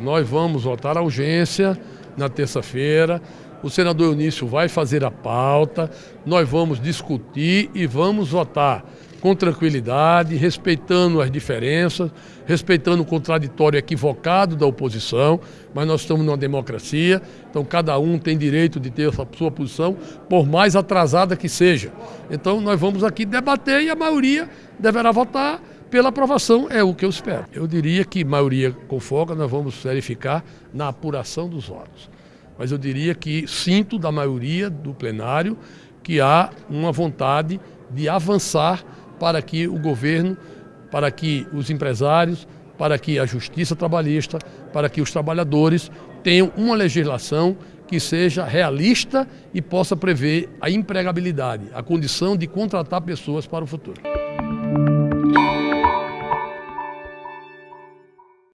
Nós vamos votar a urgência na terça-feira. O senador Eunício vai fazer a pauta, nós vamos discutir e vamos votar com tranquilidade, respeitando as diferenças, respeitando o contraditório equivocado da oposição, mas nós estamos numa democracia, então cada um tem direito de ter a sua posição, por mais atrasada que seja. Então nós vamos aqui debater e a maioria deverá votar pela aprovação, é o que eu espero. Eu diria que maioria com folga nós vamos verificar na apuração dos votos. Mas eu diria que sinto da maioria do plenário que há uma vontade de avançar para que o governo, para que os empresários, para que a justiça trabalhista, para que os trabalhadores tenham uma legislação que seja realista e possa prever a empregabilidade, a condição de contratar pessoas para o futuro.